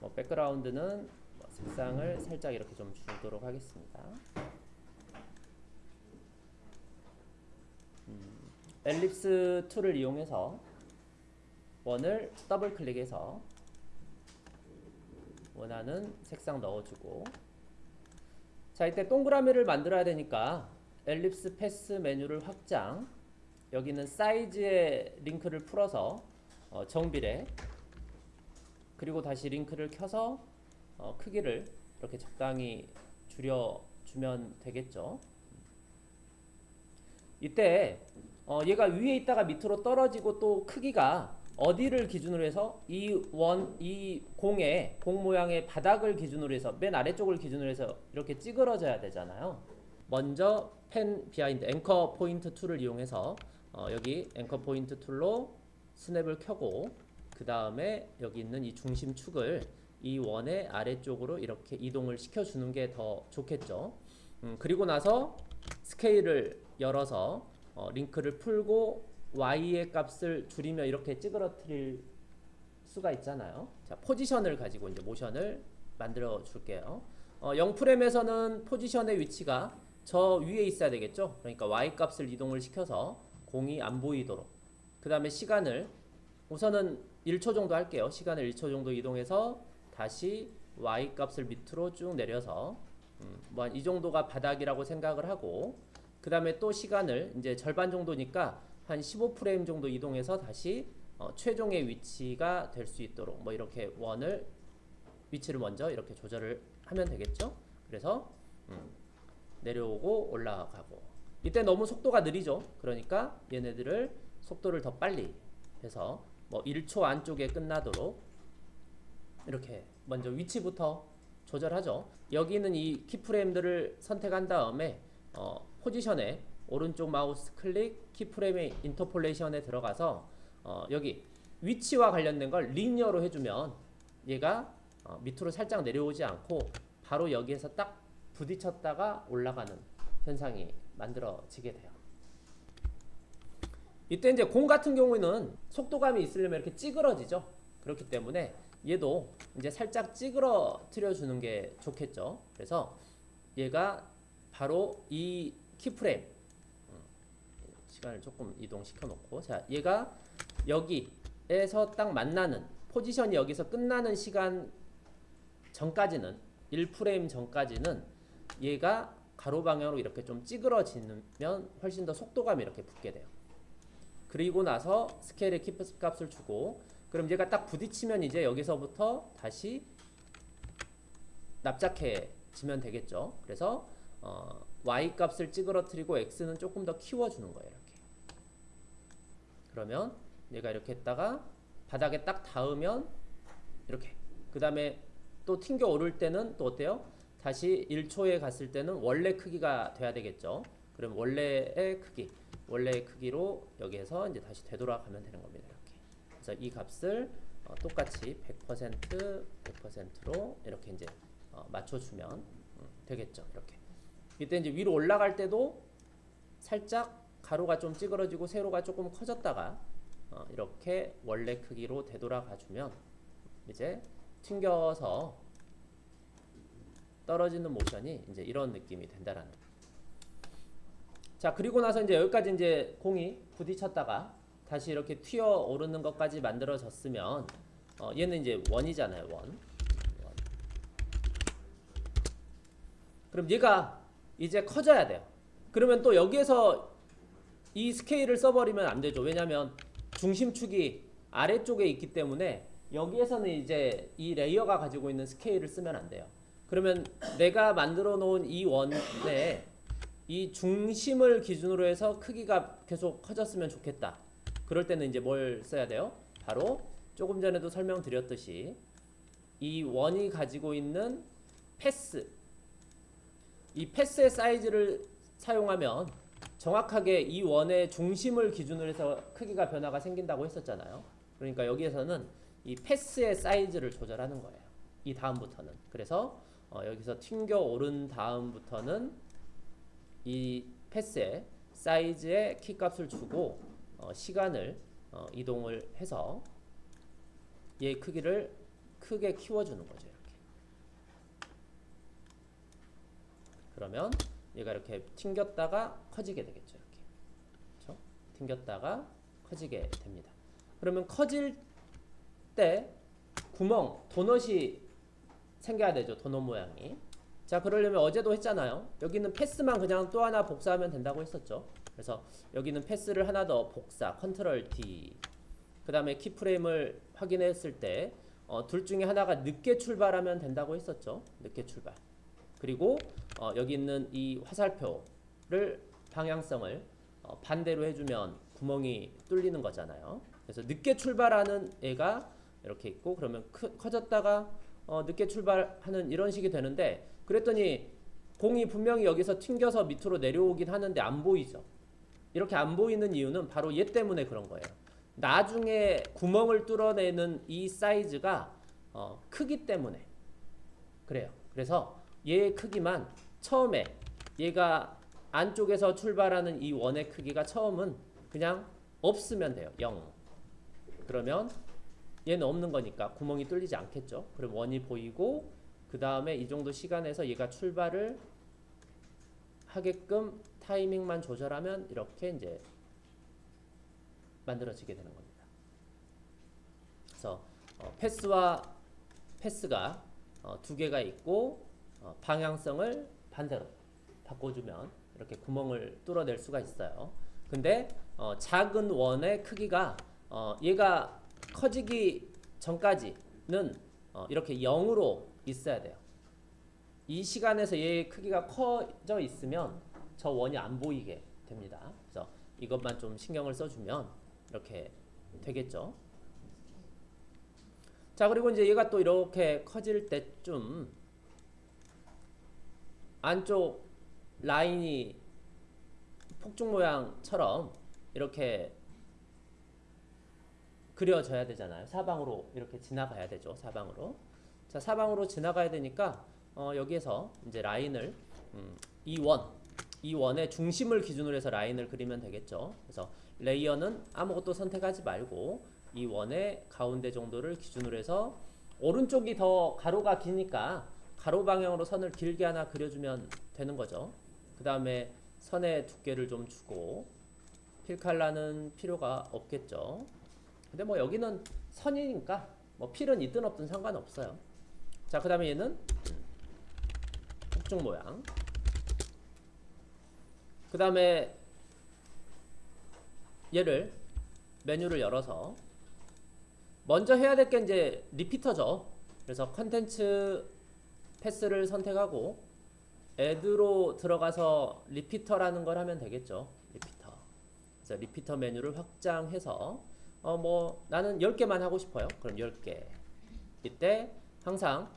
뭐 백그라운드는 뭐 색상을 살짝 이렇게 좀 주도록 하겠습니다. 음, Ellipse Tool을 이용해서 원을 더블 클릭해서 원하는 색상 넣어주고 자 이때 동그라미를 만들어야 되니까 Ellipse Path 메뉴를 확장 여기는 사이즈의 링크를 풀어서 어, 정비례 그리고 다시 링크를 켜서 어, 크기를 이렇게 적당히 줄여주면 되겠죠 이때 어, 얘가 위에 있다가 밑으로 떨어지고 또 크기가 어디를 기준으로 해서 이 원, 이 공의 공 모양의 바닥을 기준으로 해서 맨 아래쪽을 기준으로 해서 이렇게 찌그러져야 되잖아요. 먼저 Pan Behind Anchor Point Tool을 이용해서 어, 여기 Anchor Point Tool로 snap을 켜고 그 다음에 여기 있는 이 중심축을 이 원의 아래쪽으로 이렇게 이동을 시켜주는 게 더 좋겠죠. 음, 그리고 나서 스케일을 열어서 어, 링크를 풀고 y의 값을 줄이며 이렇게 찌그러뜨릴 수가 있잖아요. 자, 포지션을 가지고 이제 모션을 만들어 줄게요. 어, 0프레임에서는 포지션의 위치가 저 위에 있어야 되겠죠? 그러니까 y 값을 이동을 시켜서 공이 안 보이도록. 그 다음에 시간을 우선은 1초 정도 할게요. 시간을 1초 정도 이동해서 다시 y 값을 밑으로 쭉 내려서 음, 뭐이 정도가 바닥이라고 생각을 하고 그 다음에 또 시간을 이제 절반 정도니까 한 15프레임 정도 이동해서 다시 어, 최종의 위치가 될 수 있도록 뭐 이렇게 원을 위치를 먼저 이렇게 조절을 하면 되겠죠. 그래서 음, 내려오고 올라가고 이때 너무 속도가 느리죠. 그러니까 얘네들을 속도를 더 빨리 해서 뭐 1초 안쪽에 끝나도록 이렇게 먼저 위치부터 조절하죠. 여기는 이 keyframe들을 선택한 다음에 어, 포지션에 오른쪽 마우스 클릭 keyframe의 interpolation에 들어가서 어, 여기 위치와 관련된 걸 linear로 해주면 얘가 어, 밑으로 살짝 내려오지 않고 바로 여기에서 딱 부딪혔다가 올라가는 현상이 만들어지게 돼요. 이때 이제 공 같은 경우에는 속도감이 있으려면 이렇게 찌그러지죠. 그렇기 때문에 얘도 이제 살짝 찌그러뜨려 주는 게 좋겠죠. 그래서 얘가 바로 이 키프레임 시간을 조금 이동시켜 놓고 자 얘가 여기에서 딱 만나는 포지션이 여기서 끝나는 시간 전까지는 1프레임 전까지는 얘가 가로 방향으로 이렇게 좀 찌그러지면 훨씬 더 속도감이 이렇게 붙게 돼요. 그리고 나서 스케일의 키 값을 주고 그럼 얘가 딱 부딪히면 이제 여기서부터 다시 납작해지면 되겠죠. 그래서 어, y 값을 찌그러뜨리고 x는 조금 더 키워주는 거예요. 이렇게. 그러면 얘가 이렇게 했다가 바닥에 딱 닿으면 이렇게 그 다음에 또 튕겨 오를 때는 또 어때요? 다시 1초에 갔을 때는 원래 크기가 돼야 되겠죠. 그럼 원래의 크기, 원래의 크기로 여기에서 이제 다시 되돌아가면 되는 겁니다. 이렇게. 그래서 이 값을 어, 똑같이 100% 100%로 이렇게 이제 어, 맞춰주면 음, 되겠죠. 이렇게. 이때 이제 위로 올라갈 때도 살짝 가로가 좀 찌그러지고 세로가 조금 커졌다가 어, 이렇게 원래 크기로 되돌아가 주면 이제 튕겨서 떨어지는 모션이 이제 이런 느낌이 된다라는 자 그리고 나서 이제 여기까지 이제 공이 부딪혔다가 다시 이렇게 튀어 오르는 것까지 만들어졌으면 어, 얘는 이제 원이잖아요 원. 원 그럼 얘가 이제 커져야 돼요 그러면 또 여기에서 이 스케일을 써버리면 안 되죠. 왜냐하면 중심축이 아래쪽에 있기 때문에 여기에서는 이제 이 layer가 가지고 있는 스케일을 쓰면 안 돼요. 그러면 내가 만들어 놓은 이 원에 이 중심을 기준으로 해서 크기가 계속 커졌으면 좋겠다. 그럴 때는 이제 뭘 써야 돼요? 바로 조금 전에도 설명드렸듯이 이 원이 가지고 있는 패스 이 패스의 사이즈를 사용하면 정확하게 이 원의 중심을 기준으로 해서 크기가 변화가 생긴다고 했었잖아요. 그러니까 여기에서는 이 path의 사이즈를 조절하는 거예요. 이 다음부터는. 그래서 어 여기서 튕겨 오른 다음부터는 이 path의 사이즈의 키 값을 주고 어 시간을 어 이동을 해서 얘 크기를 크게 키워주는 거죠. 이렇게. 그러면 얘가 이렇게 튕겼다가 커지게 되겠죠. 이렇게. 그렇죠? 튕겼다가 커지게 됩니다. 그러면 커질 때 구멍, 도넛이 생겨야 되죠. 도넛 모양이. 자, 그러려면 어제도 했잖아요. 여기는 패스만 그냥 또 하나 복사하면 된다고 했었죠. 그래서 여기는 패스를 하나 더 복사, 컨트롤 D. 그 다음에 키프레임을 확인했을 때, 어, 둘 중에 하나가 늦게 출발하면 된다고 했었죠. 늦게 출발. 그리고 어, 여기 있는 이 화살표를 방향성을 어, 반대로 해주면 구멍이 뚫리는 거잖아요. 그래서 늦게 출발하는 애가 이렇게 있고 그러면 크, 커졌다가 어, 늦게 출발하는 이런 식이 되는데 그랬더니 공이 분명히 여기서 튕겨서 밑으로 내려오긴 하는데 안 보이죠. 이렇게 안 보이는 이유는 바로 얘 때문에 그런 거예요. 나중에 구멍을 뚫어내는 이 사이즈가 어, 크기 때문에 그래요. 그래서 얘의 크기만 처음에 얘가 안쪽에서 출발하는 이 원의 크기가 처음은 그냥 없으면 돼요. 0. 그러면 얘는 없는 거니까 구멍이 뚫리지 않겠죠. 그럼 원이 보이고 그 다음에 이 정도 시간에서 얘가 출발을 하게끔 타이밍만 조절하면 이렇게 이제 만들어지게 되는 겁니다. 그래서 어, 패스와 패스가 어, 두 개가 있고 어, 방향성을 반대로 바꿔주면 이렇게 구멍을 뚫어낼 수가 있어요. 근데 어, 작은 원의 크기가 어, 얘가 커지기 전까지는 어, 이렇게 0으로 있어야 돼요. 이 시간에서 얘의 크기가 커져 있으면 저 원이 안 보이게 됩니다. 그래서 이것만 좀 신경을 써주면 이렇게 되겠죠. 자 그리고 이제 얘가 또 이렇게 커질 때쯤 안쪽 라인이 폭죽 모양처럼 이렇게 그려져야 되잖아요. 사방으로 이렇게 지나가야 되죠. 사방으로. 자, 사방으로 지나가야 되니까 어, 여기에서 이제 라인을 음, 이 원, 이 원의 중심을 기준으로 해서 라인을 그리면 되겠죠. 그래서 레이어는 아무것도 선택하지 말고 이 원의 가운데 정도를 기준으로 해서 오른쪽이 더 가로가 기니까 가로 방향으로 선을 길게 하나 그려주면 되는 거죠. 그 다음에 선의 두께를 좀 주고 필칼라는 필요가 없겠죠. 근데 뭐 여기는 선이니까 뭐 필은 있든 없든 상관없어요. 자, 그 다음에 얘는 폭죽 모양. 그 다음에 얘를 메뉴를 열어서 먼저 해야 될 게 이제 리피터죠. 그래서 컨텐츠 패스를 선택하고 애드로 들어가서 리피터라는 걸 하면 되겠죠. repeater. 그래서 repeater 메뉴를 확장해서 어 뭐 나는 10개만 하고 싶어요. 그럼 10개. 이때 항상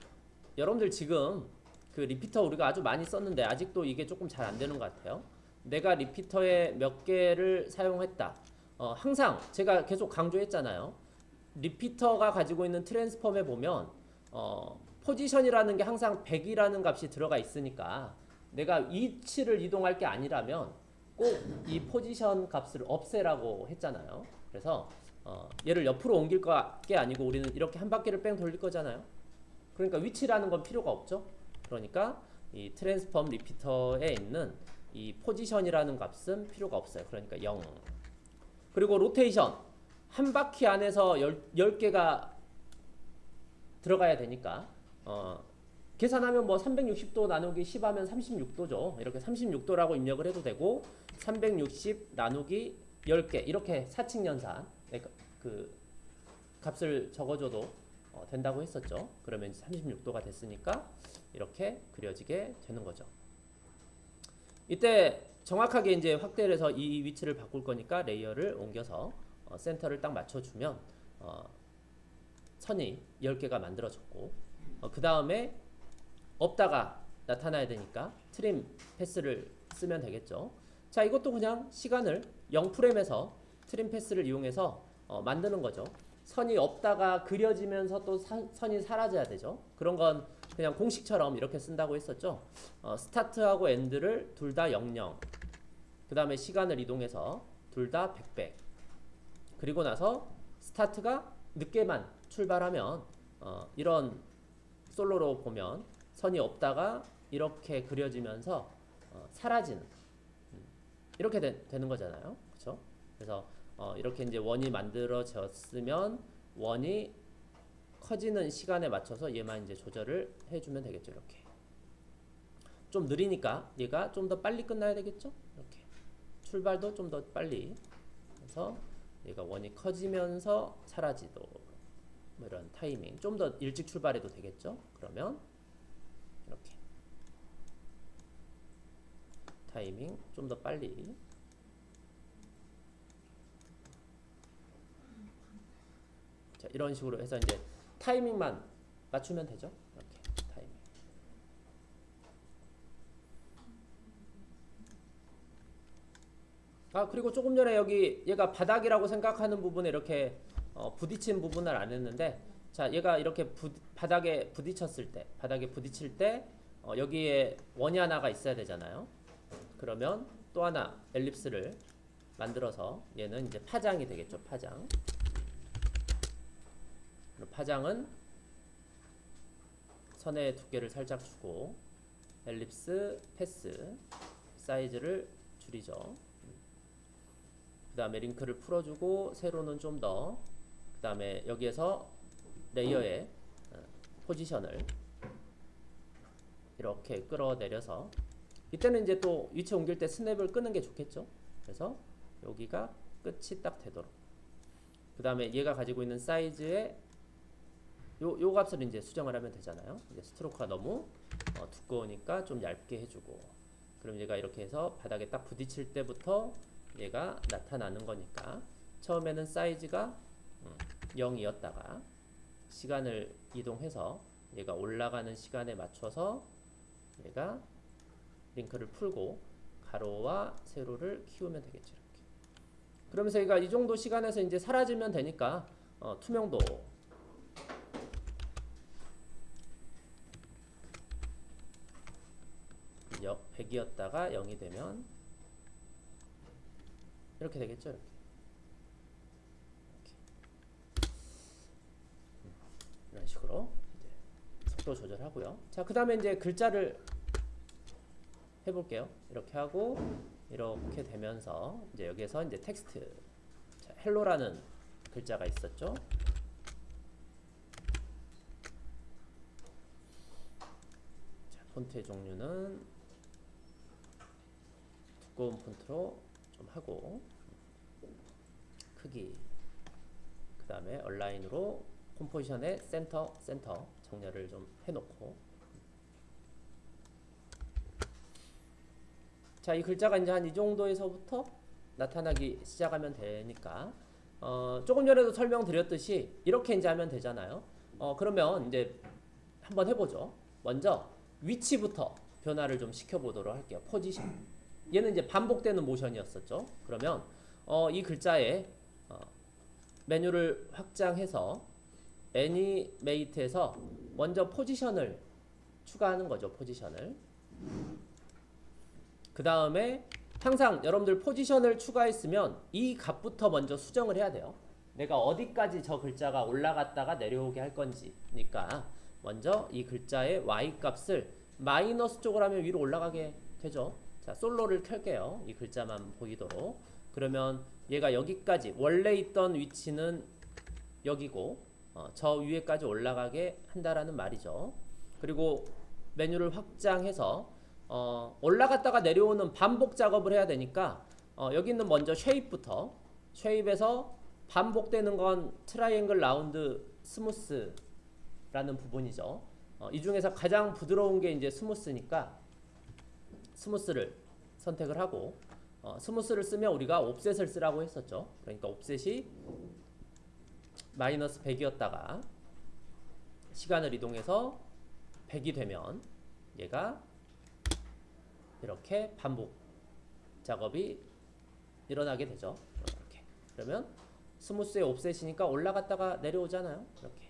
여러분들 지금 그 repeater 우리가 아주 많이 썼는데 아직도 이게 조금 잘 안 되는 것 같아요. 내가 repeater에 몇 개를 사용했다. 어 항상 제가 계속 강조했잖아요. repeater가 가지고 있는 transform에 보면 어 포지션이라는 게 항상 100이라는 값이 들어가 있으니까 내가 위치를 이동할 게 아니라면 꼭 이 포지션 값을 없애라고 했잖아요. 그래서 어, 얘를 옆으로 옮길 게 아니고 우리는 이렇게 한 바퀴를 뺑 돌릴 거잖아요. 그러니까 위치라는 건 필요가 없죠. 그러니까 이 transform repeater에 있는 이 포지션이라는 값은 필요가 없어요. 그러니까 0. 그리고 로테이션 한 바퀴 안에서 10, 10개가 들어가야 되니까 어, 계산하면 뭐 360도 나누기 10 하면 36도죠. 이렇게 36도라고 입력을 해도 되고 360 나누기 10개 이렇게 사칙 연산 네, 그 값을 적어줘도 어, 된다고 했었죠. 그러면 36도가 됐으니까 이렇게 그려지게 되는 거죠. 이때 정확하게 이제 확대를 해서 이 위치를 바꿀 거니까 레이어를 옮겨서 어, 센터를 딱 맞춰주면 어, 선이 10개가 만들어졌고 어, 그 다음에 없다가 나타나야 되니까 trim path를 쓰면 되겠죠. 자 이것도 그냥 시간을 0프레임에서 trim path를 이용해서 어, 만드는 거죠. 선이 없다가 그려지면서 또 사, 선이 사라져야 되죠. 그런 건 그냥 공식처럼 이렇게 쓴다고 했었죠. 어, start하고 end를 둘 다 00. 그 다음에 시간을 이동해서 둘 다 100배. 그리고 나서 스타트가 늦게만 출발하면 어, 이런 솔로로 보면 선이 없다가 이렇게 그려지면서 어, 사라지는 음, 이렇게 되, 는 거잖아요. 그렇죠? 그래서 어, 이렇게 이제 원이 만들어졌으면 원이 커지는 시간에 맞춰서 얘만 이제 조절을 해주면 되겠죠. 이렇게 좀 느리니까 얘가 좀 더 빨리 끝나야 되겠죠. 이렇게 출발도 좀 더 빨리 해서 얘가 원이 커지면서 사라지도록 뭐 이런 타이밍 좀 더 일찍 출발해도 되겠죠. 그러면 이렇게 타이밍 좀 더 빨리 자 이런 식으로 해서 이제 타이밍만 맞추면 되죠. 이렇게 타이밍. 아 그리고 조금 전에 여기 얘가 바닥이라고 생각하는 부분에 이렇게 어, 부딪힌 부분을 안 했는데 자 얘가 이렇게 부, 바닥에 부딪혔을 때 바닥에 부딪힐 때 어, 여기에 원이 하나가 있어야 되잖아요. 그러면 또 하나 엘립스를 만들어서 얘는 이제 파장이 되겠죠. 파장. 그럼 파장은 선의 두께를 살짝 주고 ellipse path size를 줄이죠. 그 다음에 링크를 풀어주고 세로는 좀 더 그 다음에 여기에서 레이어의 어, 포지션을 이렇게 끌어내려서 이때는 이제 또 위치 옮길 때 스냅을 끄는 게 좋겠죠. 그래서 여기가 끝이 딱 되도록 그 다음에 얘가 가지고 있는 사이즈의 요, 요 값을 이제 수정을 하면 되잖아요. 이제 스트로크가 너무 어, 두꺼우니까 좀 얇게 해주고 그럼 얘가 이렇게 해서 바닥에 딱 부딪힐 때부터 얘가 나타나는 거니까 처음에는 사이즈가 음, 0이었다가 시간을 이동해서 얘가 올라가는 시간에 맞춰서 얘가 링크를 풀고 가로와 세로를 키우면 되겠죠. 이렇게. 그러면서 얘가 이 정도 시간에서 이제 사라지면 되니까 어, 투명도 100이었다가 0이 되면 이렇게 되겠죠. 이렇게. 이런 식으로 속도 조절하고요. 자, 그 다음에 이제 글자를 해볼게요. 이렇게 하고 이렇게 되면서 이제 여기에서 이제 텍스트 자, hello라는 글자가 있었죠. 자, 폰트의 종류는 두꺼운 폰트로 좀 하고 크기 그 다음에 align으로 composition의 센터 센터 정렬을 좀 해놓고. 자 이 글자가 이제 한 이 정도에서부터 나타나기 시작하면 되니까 어, 조금 전에도 설명드렸듯이 이렇게 이제 하면 되잖아요. 어, 그러면 이제 한번 해보죠. 먼저 위치부터 변화를 좀 시켜보도록 할게요. 포지션 얘는 이제 반복되는 모션이었었죠. 그러면 어, 이 글자에 어, 메뉴를 확장해서 애니메이트에서 먼저 포지션을 추가하는 거죠. 포지션을. 그 다음에 항상 여러분들 포지션을 추가했으면 이 값부터 먼저 수정을 해야 돼요. 내가 어디까지 저 글자가 올라갔다가 내려오게 할 건지 니까 먼저 이 글자의 y 값을 마이너스 쪽으로 하면 위로 올라가게 되죠. 자, 솔로를 켤게요. 이 글자만 보이도록. 그러면 얘가 여기까지 원래 있던 위치는 여기고 어, 저 위에까지 올라가게 한다라는 말이죠. 그리고 메뉴를 확장해서 어, 올라갔다가 내려오는 반복 작업을 해야 되니까 어, 여기 있는 먼저 shape부터 shape에서 반복되는 건 triangle round smooth라는 부분이죠. 어, 이 중에서 가장 부드러운 게 이제 smooth니까 smooth를 선택을 하고 어, smooth를 쓰면 우리가 offset을 쓰라고 했었죠. 그러니까 offset이 마이너스 100이었다가 시간을 이동해서 100이 되면 얘가 이렇게 반복 작업이 일어나게 되죠. 이렇게. 그러면 smooth의 offset이니까 올라갔다가 내려오잖아요. 이렇게.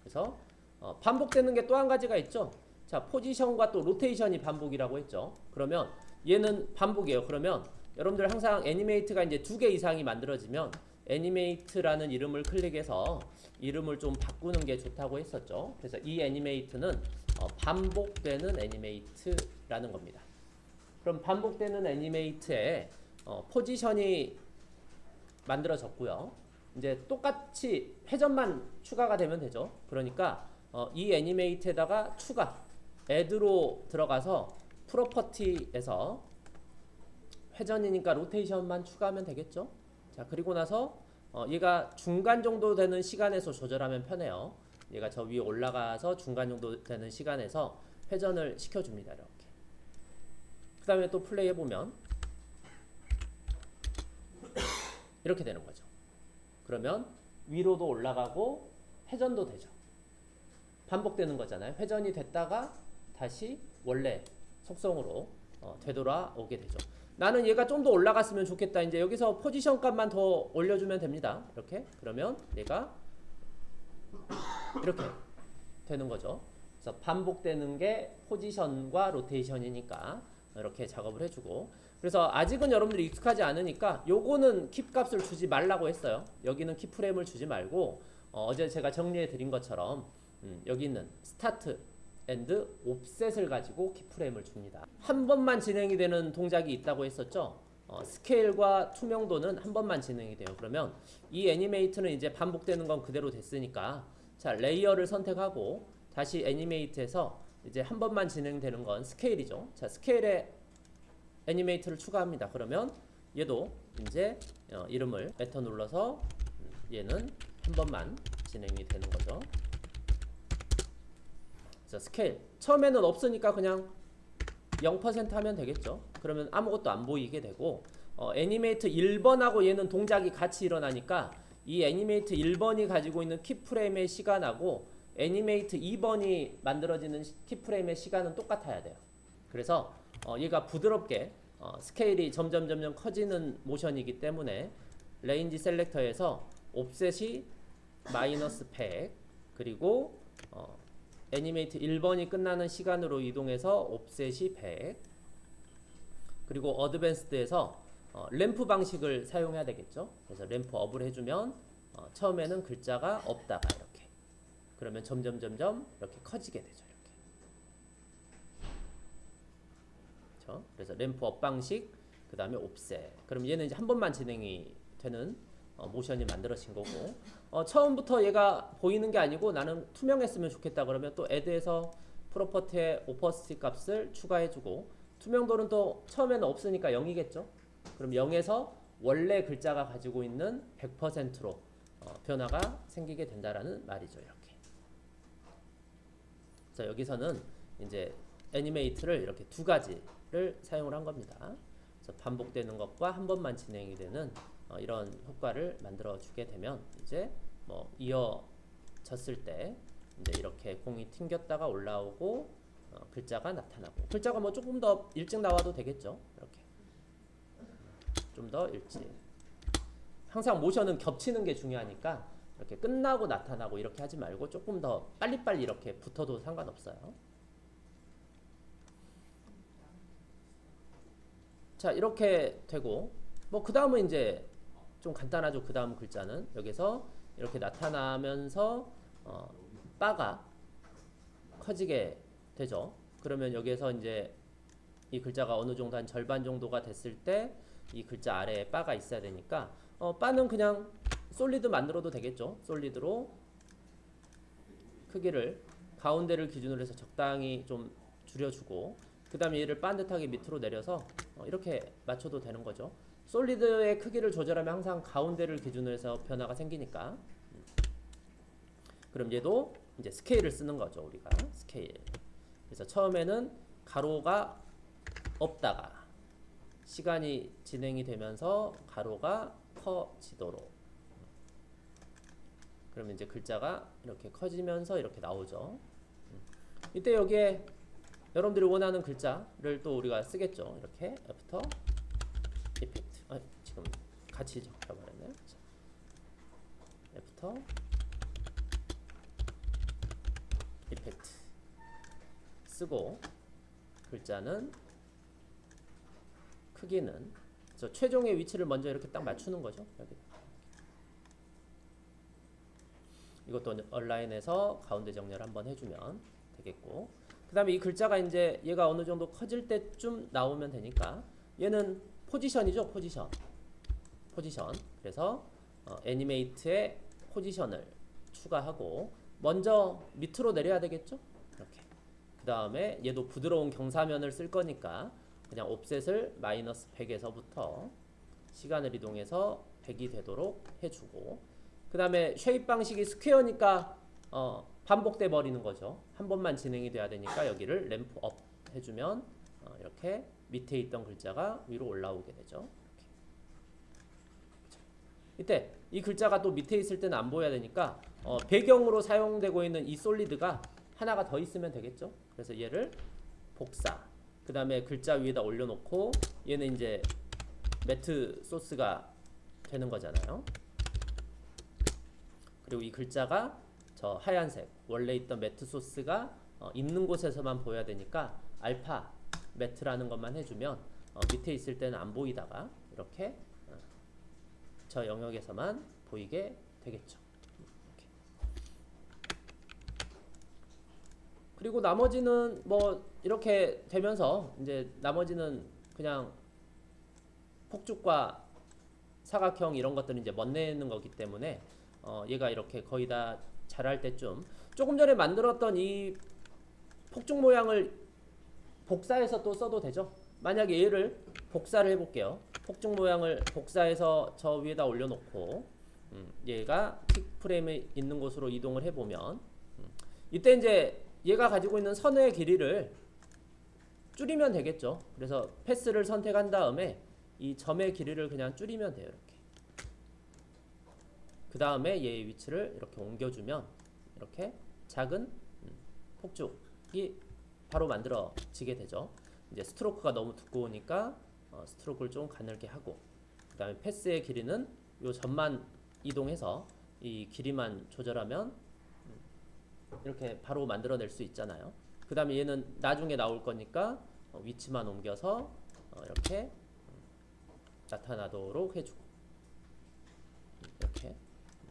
그래서 어, 반복되는 게 또 한 가지가 있죠. 자, 포지션과 또 로테이션이 반복이라고 했죠. 그러면 얘는 반복이에요. 그러면 여러분들 항상 animate가 이제 두 개 이상이 만들어지면 animate라는 이름을 클릭해서 이름을 좀 바꾸는 게 좋다고 했었죠. 그래서 이 animate는 어, 반복되는 animate라는 겁니다. 그럼 반복되는 animate에 어, 포지션이 만들어졌고요. 이제 똑같이 회전만 추가가 되면 되죠. 그러니까 어, 이 애니메이트에다가 추가 add로 들어가서 프로퍼티에서 회전이니까 로테이션만 추가하면 되겠죠. 자 그리고 나서 어, 얘가 중간 정도 되는 시간에서 조절하면 편해요. 얘가 저 위에 올라가서 중간 정도 되는 시간에서 회전을 시켜줍니다. 이렇게. 그 다음에 또 플레이 해보면 이렇게 되는 거죠. 그러면 위로도 올라가고 회전도 되죠. 반복되는 거잖아요. 회전이 됐다가 다시 원래 속성으로 어, 되돌아오게 되죠. 나는 얘가 좀 더 올라갔으면 좋겠다. 이제 여기서 포지션 값만 더 올려주면 됩니다. 이렇게 그러면 얘가 이렇게 되는 거죠. 그래서 반복되는 게 포지션과 로테이션이니까 이렇게 작업을 해주고 그래서 아직은 여러분들이 익숙하지 않으니까 요거는 키 값을 주지 말라고 했어요. 여기는 키 프레임을 주지 말고 어, 제 제가 정리해 드린 것처럼 음, 여기 있는 start end offset을 가지고 키프레임을 줍니다. 한 번만 진행이 되는 동작이 있다고 했었죠. 어, 스케일과 투명도는 한 번만 진행이 돼요. 그러면 이 animate는 이제 반복되는 건 그대로 됐으니까 자 layer를 선택하고 다시 animate에서 이제 한 번만 진행되는 건 스케일이죠. 자 스케일에 animate를 추가합니다. 그러면 얘도 이제 어, 이름을 베터 눌러서 음, 얘는 한 번만 진행이 되는 거죠. 자, 스케일. 처음에는 없으니까 그냥 0% 하면 되겠죠. 그러면 아무것도 안 보이게 되고 어, animate 1번하고 얘는 동작이 같이 일어나니까 이 animate 1번이 가지고 있는 keyframe의 시간하고 animate 2번이 만들어지는 시- keyframe의 시간은 똑같아야 돼요. 그래서 어, 얘가 부드럽게 어, 스케일이 점점 점점 커지는 모션이기 때문에 range selector에서 offset이 마이너스 100 그리고 어, animate 1번이 끝나는 시간으로 이동해서 offset이 100 그리고 advanced에서 어, 램프 방식을 사용해야 되겠죠? 그래서 ramp up을 해주면 어, 처음에는 글자가 없다가 이렇게. 그러면 점점 점점 이렇게 커지게 되죠 이렇게. 그렇죠? 그래서 ramp up 방식 그 다음에 offset. 그럼 얘는 이제 한 번만 진행이 되는 어, 모션이 만들어진 거고. 어, 처음부터 얘가 보이는 게 아니고 나는 투명했으면 좋겠다 그러면 또 add에서 property에 opacity 값을 추가해주고 투명도는 또 처음에는 없으니까 0이겠죠? 그럼 0에서 원래 글자가 가지고 있는 100%로 어, 변화가 생기게 된다라는 말이죠 이렇게. 그래서 여기서는 이제 animate를 이렇게 두 가지를 사용을 한 겁니다. 반복되는 것과 한 번만 진행이 되는 어, 이런 효과를 만들어 주게 되면 이제 뭐 이어졌을 때 이제 이렇게 공이 튕겼다가 올라오고 어, 글자가 나타나고. 글자가 뭐 조금 더 일찍 나와도 되겠죠? 이렇게. 좀 더 일찍. 항상 모션은 겹치는 게 중요하니까 이렇게 끝나고 나타나고 이렇게 하지 말고 조금 더 빨리빨리 이렇게 붙어도 상관없어요. 자 이렇게 되고. 뭐 그 다음은 이제 좀 간단하죠. 그 다음 글자는 여기서 이렇게 나타나면서 어, 바가 커지게 되죠. 그러면 여기에서 이제 이 글자가 어느 정도 한 절반 정도가 됐을 때 이 글자 아래에 바가 있어야 되니까 어, 바는 그냥 솔리드 만들어도 되겠죠. 솔리드로 크기를 가운데를 기준으로 해서 적당히 좀 줄여주고 그 다음에 얘를 반듯하게 밑으로 내려서 어, 이렇게 맞춰도 되는 거죠. 솔리드의 크기를 조절하면 항상 가운데를 기준으로 해서 변화가 생기니까. 음. 그럼 얘도 이제 스케일을 쓰는 거죠 우리가. 스케일. 그래서 처음에는 가로가 없다가 시간이 진행이 되면서 가로가 커지도록. 그러면 이제 글자가 이렇게 커지면서 이렇게 나오죠. 음. 이때 여기에 여러분들이 원하는 글자를 또 우리가 쓰겠죠. 이렇게 After 지금 같이 적혀버렸네요 자, After Effect 쓰고 글자는 크기는 저 최종의 위치를 먼저 이렇게 딱 맞추는 거죠 여기. 이것도 온라인에서 가운데 정렬 한번 해주면 되겠고. 그 다음에 이 글자가 이제 얘가 어느 정도 커질 때쯤 나오면 되니까 얘는 포지션이죠 포지션 포지션. 그래서 어, 애니메이트의 포지션을 추가하고 먼저 밑으로 내려야 되겠죠? 이렇게. 그 다음에 얘도 부드러운 경사면을 쓸 거니까 그냥 옵셋을 마이너스 100에서부터 시간을 이동해서 100이 되도록 해주고. 그 다음에 shape 방식이 square니까 어, 반복돼 버리는 거죠. 한 번만 진행이 돼야 되니까 여기를 ramp up 해주면 어, 이렇게 밑에 있던 글자가 위로 올라오게 되죠 이때 이 글자가 또 밑에 있을 때는 안 보여야 되니까 어, 배경으로 사용되고 있는 이 solid가 하나가 더 있으면 되겠죠. 그래서 얘를 복사. 그 다음에 글자 위에다 올려놓고 얘는 이제 매트 소스가 되는 거잖아요. 그리고 이 글자가 저 하얀색 원래 있던 매트 소스가 어, 있는 곳에서만 보여야 되니까 알파 매트라는 것만 해주면 어, 밑에 있을 때는 안 보이다가 이렇게 어, 저 영역에서만 보이게 되겠죠. 이렇게. 그리고 나머지는 뭐 이렇게 되면서 이제 나머지는 그냥 폭죽과 사각형 이런 것들은 이제 멋내는 거기 때문에 어 얘가 이렇게 거의 다 자랄 때쯤 조금 전에 만들었던 이 폭죽 모양을 복사해서 또 써도 되죠. 만약에 얘를 복사를 해볼게요. 폭죽 모양을 복사해서 저 위에다 올려놓고 음, 얘가 픽 프레임에 있는 곳으로 이동을 해보면 음, 이때 이제 얘가 가지고 있는 선의 길이를 줄이면 되겠죠. 그래서 패스를 선택한 다음에 이 점의 길이를 그냥 줄이면 돼요. 이렇게. 그 다음에 얘의 위치를 이렇게 옮겨주면 이렇게 작은 음, 폭죽이 바로 만들어지게 되죠. 이제 스트로크가 너무 두꺼우니까 어, 스트로크를 좀 가늘게 하고 그 다음에 패스의 길이는 요 점만 이동해서 이 길이만 조절하면 음, 이렇게 바로 만들어낼 수 있잖아요. 그 다음에 얘는 나중에 나올 거니까 어, 위치만 옮겨서 어, 이렇게 음, 나타나도록 해주고 음, 이렇게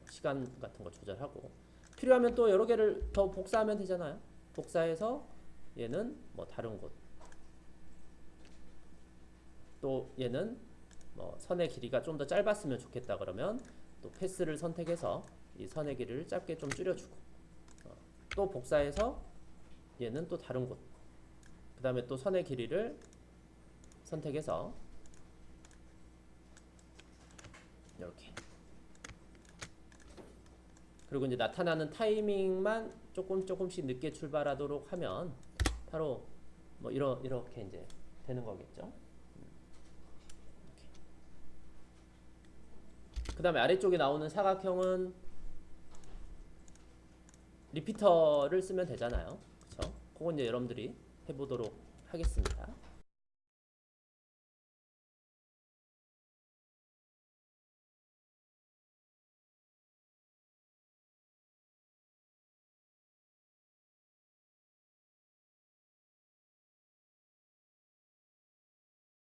시간 같은 거 조절하고 필요하면 또 여러 개를 더 복사하면 되잖아요. 복사해서 얘는 뭐 다른 곳. 또 얘는 뭐 선의 길이가 좀 더 짧았으면 좋겠다 그러면 또 패스를 선택해서 이 선의 길이를 짧게 좀 줄여주고 어, 또 복사해서 얘는 또 다른 곳. 그 다음에 또 선의 길이를 선택해서 이렇게 그리고 이제 나타나는 타이밍만 조금 조금씩 늦게 출발하도록 하면 바로 뭐 이러 이렇게 이제 되는 거겠죠. 그 다음에 아래쪽에 나오는 사각형은 리피터를 쓰면 되잖아요. 그쵸? 그건 이제 여러분들이 해보도록 하겠습니다.